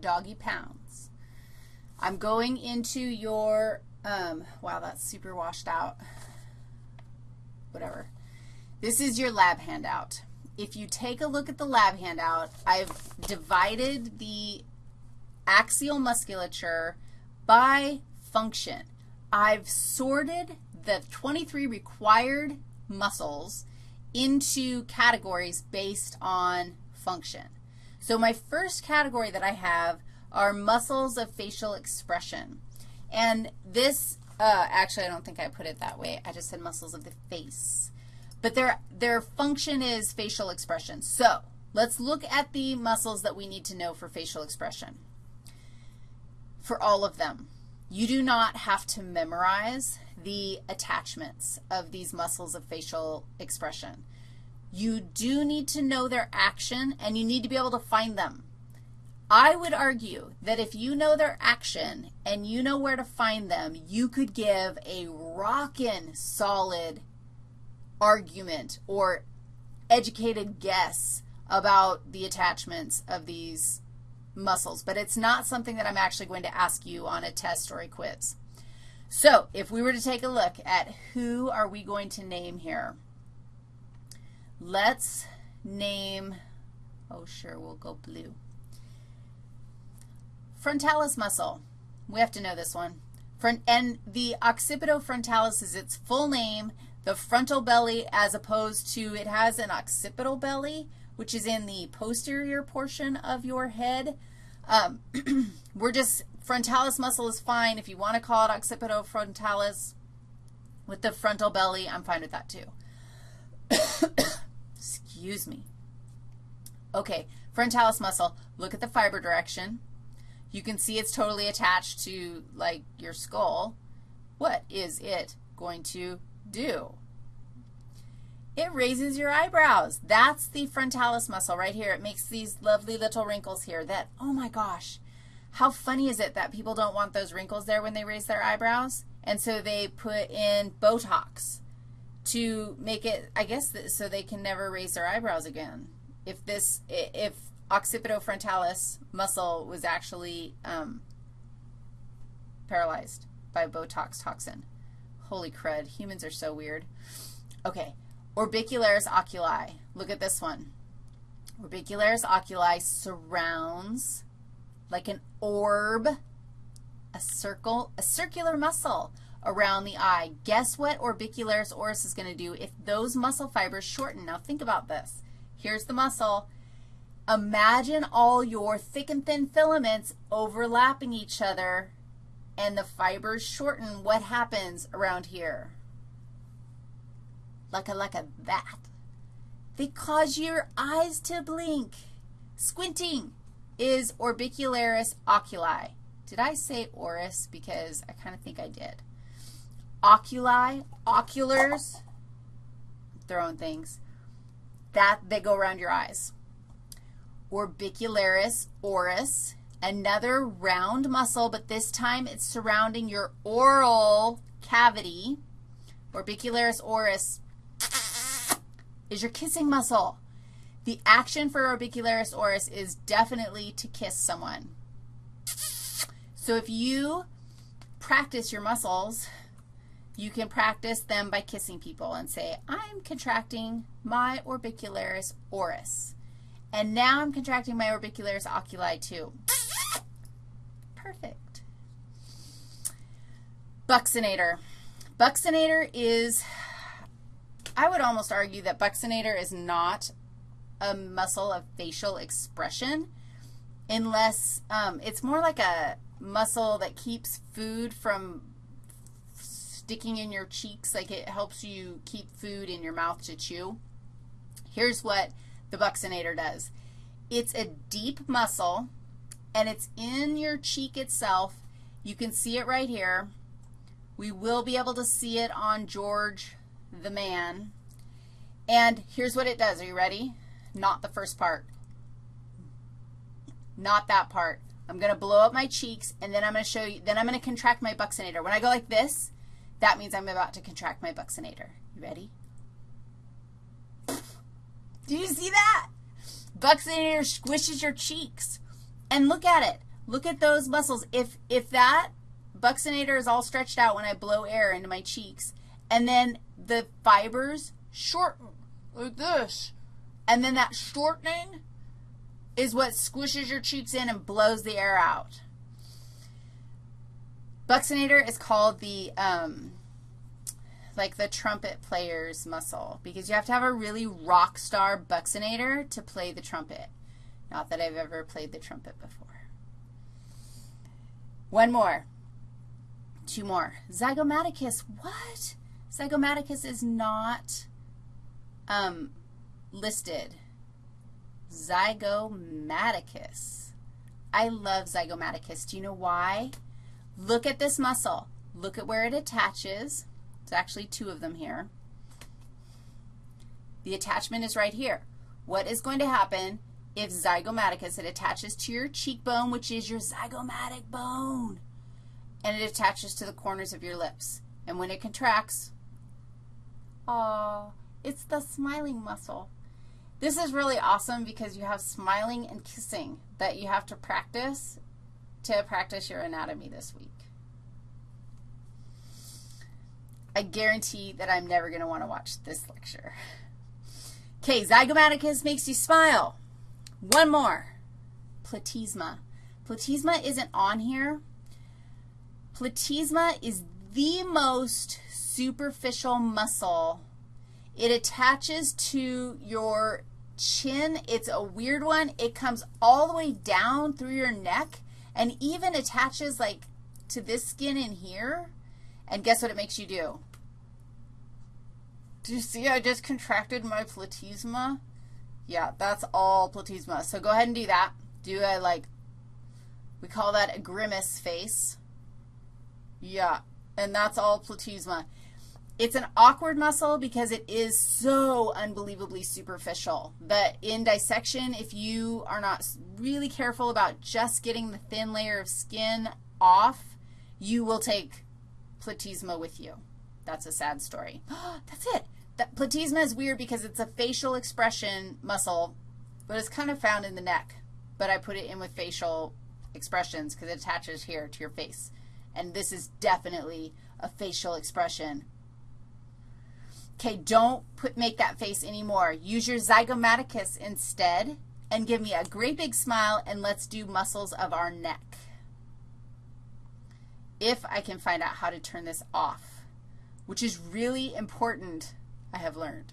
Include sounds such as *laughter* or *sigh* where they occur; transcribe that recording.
doggy pounds. I'm going into your, um, wow, that's super washed out. Whatever. This is your lab handout. If you take a look at the lab handout, I've divided the axial musculature by function. I've sorted the 23 required muscles into categories based on function. So my first category that I have are muscles of facial expression. And this, uh, actually, I don't think I put it that way. I just said muscles of the face. But their, their function is facial expression. So let's look at the muscles that we need to know for facial expression. For all of them, you do not have to memorize the attachments of these muscles of facial expression. You do need to know their action, and you need to be able to find them. I would argue that if you know their action and you know where to find them, you could give a rockin' solid argument or educated guess about the attachments of these muscles. But it's not something that I'm actually going to ask you on a test or a quiz. So if we were to take a look at who are we going to name here, let's name, oh, sure, we'll go blue. Frontalis muscle. We have to know this one. Front, and the occipitofrontalis is its full name, the frontal belly, as opposed to it has an occipital belly, which is in the posterior portion of your head. Um, *clears throat* we're just, frontalis muscle is fine. If you want to call it occipitofrontalis with the frontal belly, I'm fine with that too. *coughs* Excuse me. Okay, frontalis muscle, look at the fiber direction. You can see it's totally attached to, like, your skull. What is it going to do? It raises your eyebrows. That's the frontalis muscle right here. It makes these lovely little wrinkles here that, oh my gosh, how funny is it that people don't want those wrinkles there when they raise their eyebrows? And so they put in Botox to make it, I guess, so they can never raise their eyebrows again. If this, if occipitofrontalis muscle was actually um, paralyzed by Botox toxin. Holy crud, humans are so weird. Okay, orbicularis oculi. Look at this one. Orbicularis oculi surrounds like an orb, a circle, a circular muscle around the eye. Guess what orbicularis oris is going to do if those muscle fibers shorten? Now think about this. Here's the muscle. Imagine all your thick and thin filaments overlapping each other and the fibers shorten. What happens around here? Like a, like a that. They cause your eyes to blink. Squinting is orbicularis oculi. Did I say oris? Because I kind of think I did. Oculi, oculars, throwing things, that they go around your eyes orbicularis oris, another round muscle, but this time it's surrounding your oral cavity. Orbicularis oris is your kissing muscle. The action for orbicularis oris is definitely to kiss someone. So if you practice your muscles, you can practice them by kissing people and say, I'm contracting my orbicularis oris. And now I'm contracting my orbicularis oculi too. Perfect. Buccinator. Buccinator is, I would almost argue that buccinator is not a muscle of facial expression unless um, it's more like a muscle that keeps food from sticking in your cheeks, like it helps you keep food in your mouth to chew. Here's what the buccinator does. It's a deep muscle, and it's in your cheek itself. You can see it right here. We will be able to see it on George the man. And here's what it does. Are you ready? Not the first part. Not that part. I'm going to blow up my cheeks, and then I'm going to show you, then I'm going to contract my buccinator. When I go like this, that means I'm about to contract my buccinator. You ready? Do you see that? Buccinator squishes your cheeks. And look at it. Look at those muscles. If, if that buccinator is all stretched out when I blow air into my cheeks, and then the fibers shorten like this, and then that shortening is what squishes your cheeks in and blows the air out. Buccinator is called the, um, like the trumpet player's muscle because you have to have a really rock star buccinator to play the trumpet. Not that I've ever played the trumpet before. One more. Two more. Zygomaticus. What? Zygomaticus is not um, listed. Zygomaticus. I love zygomaticus. Do you know why? Look at this muscle. Look at where it attaches. It's actually two of them here. The attachment is right here. What is going to happen if zygomaticus, it attaches to your cheekbone, which is your zygomatic bone, and it attaches to the corners of your lips. And when it contracts, oh, it's the smiling muscle. This is really awesome because you have smiling and kissing that you have to practice to practice your anatomy this week. I guarantee that I'm never going to want to watch this lecture. Okay, zygomaticus makes you smile. One more, platysma. Platysma isn't on here. Platysma is the most superficial muscle. It attaches to your chin. It's a weird one. It comes all the way down through your neck and even attaches like to this skin in here. And guess what it makes you do? Do you see I just contracted my platysma? Yeah, that's all platysma. So go ahead and do that. Do a, like, we call that a grimace face. Yeah, and that's all platysma. It's an awkward muscle because it is so unbelievably superficial But in dissection, if you are not really careful about just getting the thin layer of skin off, you will take platysma with you. That's a sad story. *gasps* That's it. That platysma is weird because it's a facial expression muscle, but it's kind of found in the neck. But I put it in with facial expressions because it attaches here to your face. And this is definitely a facial expression. Okay, don't put, make that face anymore. Use your zygomaticus instead and give me a great big smile, and let's do muscles of our neck. If I can find out how to turn this off, which is really important I have learned.